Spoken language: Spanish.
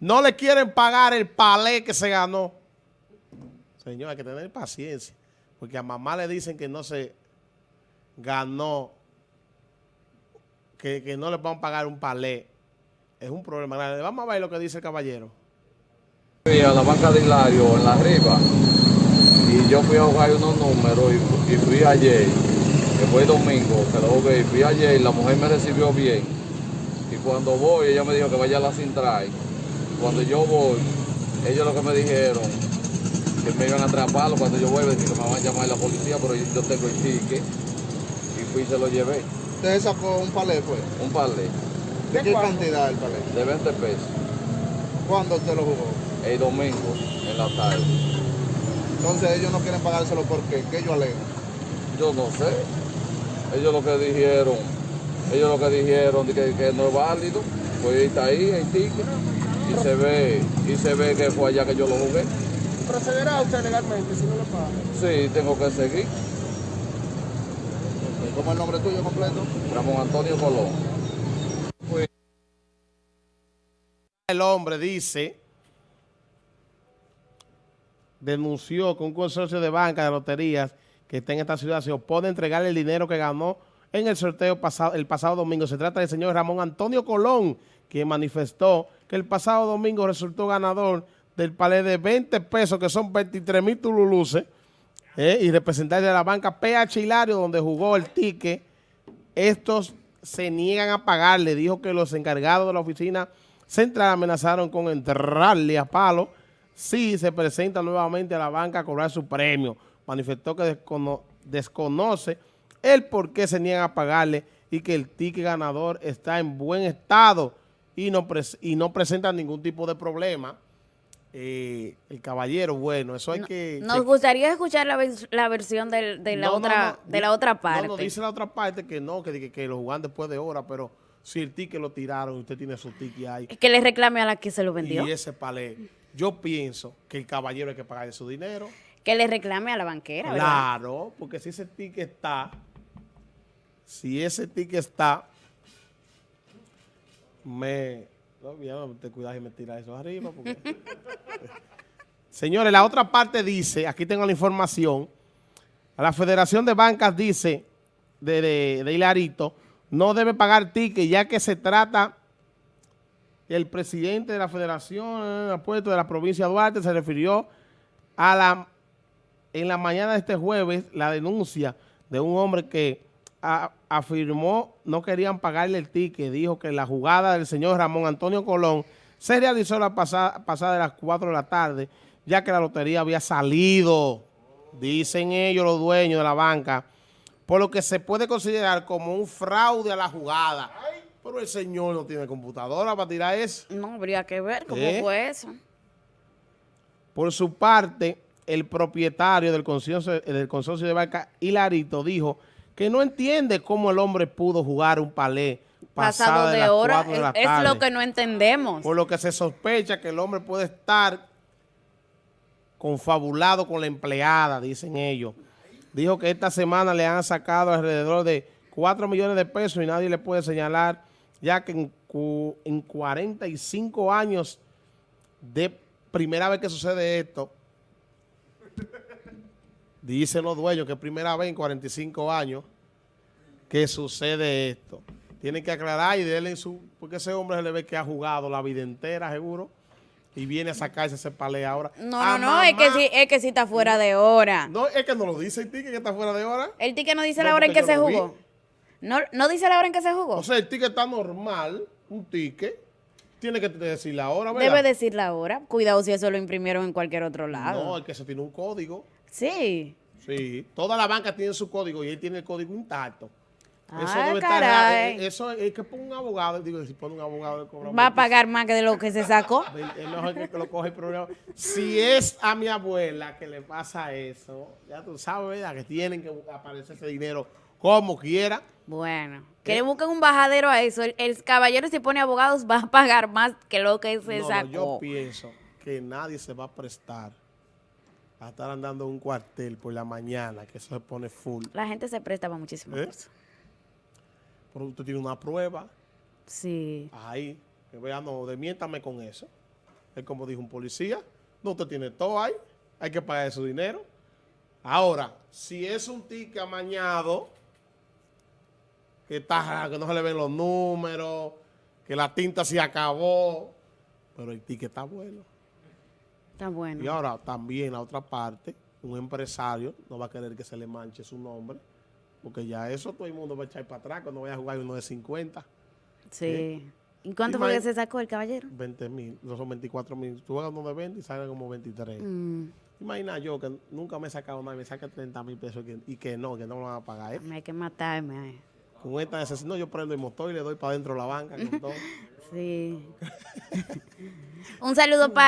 no le quieren pagar el palé que se ganó. Señor, hay que tener paciencia, porque a mamá le dicen que no se ganó, que, que no le van a pagar un palé. Es un problema. Vamos a ver lo que dice el caballero. Fui a la banca de Hilario en la arriba y yo fui a jugar unos números y, y fui ayer, que fue domingo, que lo jugué, y fui ayer y la mujer me recibió bien. Y cuando voy, ella me dijo que vaya a la Sintray. Cuando yo voy, ellos lo que me dijeron, que me iban a atraparlo cuando yo vuelva, que me van a llamar la policía, pero yo tengo el ticket. Y fui y se lo llevé, Usted sacó un palé, pues. un palé ¿De qué cantidad el palé? de 20 pesos, ¿Cuándo usted lo jugó? el domingo en la tarde. Entonces ellos no quieren pagárselo porque ¿qué ellos alegan? Yo no sé. Ellos lo que dijeron, ellos lo que dijeron de que, que no es válido, pues está ahí el ticket y se ve, y se ve que fue allá que yo lo jugué. ¿Procederá usted legalmente si no le paga? Sí, tengo que seguir. ¿Cómo es el nombre tuyo completo? Ramón Antonio Colón. El hombre dice, denunció que un consorcio de bancas de loterías que está en esta ciudad se opone a entregarle el dinero que ganó en el sorteo pasado, el pasado domingo. Se trata del señor Ramón Antonio Colón, quien manifestó que el pasado domingo resultó ganador del palé de 20 pesos, que son 23 mil tululuces, eh, y representante de la banca PH Hilario, donde jugó el ticket. Estos se niegan a pagarle. Dijo que los encargados de la oficina central amenazaron con enterrarle a palo si se presenta nuevamente a la banca a cobrar su premio. Manifestó que descono- desconoce el por qué se niegan a pagarle y que el ticket ganador está en buen estado y no, pres- y no presenta ningún tipo de problema. Eh, el caballero, bueno, eso hay que... Nos gustaría escuchar la, vers- la versión del- de, la No, otra, no, de la otra parte. No, no, dice la otra parte que no, que, que, que lo jugaban después de hora, pero si el ticket lo tiraron, usted tiene su ticket ahí. Que le reclame a la que se lo vendió. Y ese palé, yo pienso que el caballero hay que pagarle su dinero. Que le reclame a la banquera, ¿verdad? Claro, porque si ese ticket está, si ese ticket está, me... No, ya te cuidas y me tira eso arriba. porque- Señores, la otra parte dice, aquí tengo la información, la Federación de Bancas dice, de, de, de Hilarito, no debe pagar ticket ya que se trata, el presidente de la Federación de Apuestos de la provincia de Duarte se refirió a la en la mañana de este jueves la denuncia de un hombre que a- afirmó no querían pagarle el ticket. Dijo que la jugada del señor Ramón Antonio Colón se realizó la pasada, pasada de las 4 de la tarde, ya que la lotería había salido, dicen ellos los dueños de la banca, por lo que se puede considerar como un fraude a la jugada. Pero el señor no tiene computadora para tirar eso. No, habría que ver cómo ¿Eh? fue eso. Por su parte, el propietario del consorcio, del consorcio de banca, Hilarito, dijo que no entiende cómo el hombre pudo jugar un palé Pasado de las hora, cuatro de la es, es tarde. lo que no entendemos. Por lo que se sospecha que el hombre puede estar confabulado con la empleada, dicen ellos. Dijo que esta semana le han sacado alrededor de 4 millones de pesos y nadie le puede señalar, ya que en, en 45 años de primera vez que sucede esto, dicen los dueños que es primera vez en 45 años que sucede esto. Tienen que aclarar y darle su... Porque ese hombre se le ve que ha jugado la vida entera, seguro, y viene a sacarse ese palé ahora. No, A no, no, es que sí, es que sí está fuera de hora. No, es que no lo dice el ticket que está fuera de hora. El ticket no dice No, la hora en que se vi. jugó. No, no dice la hora en que se jugó. O sea, el ticket está normal, un ticket. Tiene que decir la hora, ¿verdad? Debe decir la hora. Cuidado si eso lo imprimieron en cualquier otro lado. No, es que eso tiene un código. Sí. Sí, toda la banca tiene su código y él tiene el código intacto. Ah, debe caray. estar, eh, eso es que pone un abogado, digo, si pone un abogado cobra Va a pagar más que de lo que se sacó. Es mejor que, lo coge el programa. Si es a mi abuela que le pasa eso, ya tú sabes, ¿verdad? Que tienen que aparecer ese dinero como quiera. Bueno, que le busquen un bajadero a eso. El, el caballero si pone abogados va a pagar más que lo que se No, no, sacó. yo pienso que nadie se va a prestar a estar andando en un cuartel por la mañana, que eso se pone full. La gente se presta para muchísimas ¿Eh? cosas. Pero usted tiene una prueba Sí. ahí, que vea, no, demiéntame con eso. Es como dijo un policía. No, usted tiene todo ahí. Hay que pagar su dinero. Ahora, si es un ticket amañado, que, está, que no se le ven los números, que la tinta se acabó, pero el ticket está bueno. Está bueno. Y ahora también la otra parte, un empresario no va a querer que se le manche su nombre, porque ya eso todo el mundo va a echar para atrás cuando vaya a jugar uno de 50, Sí. ¿Y cuánto fue que se sacó el caballero? 20 mil, no son 24 mil. Tú juegas uno de 20 y salen como 23. Mm, Imagina yo que nunca me he sacado nada, me saca 30 mil pesos y que, no, que no me lo van a pagar. ¿eh? hay que matarme. eh. Con esta necesidad, no, yo prendo el motor y le doy para adentro la banca. Con todo. Sí. Un saludo para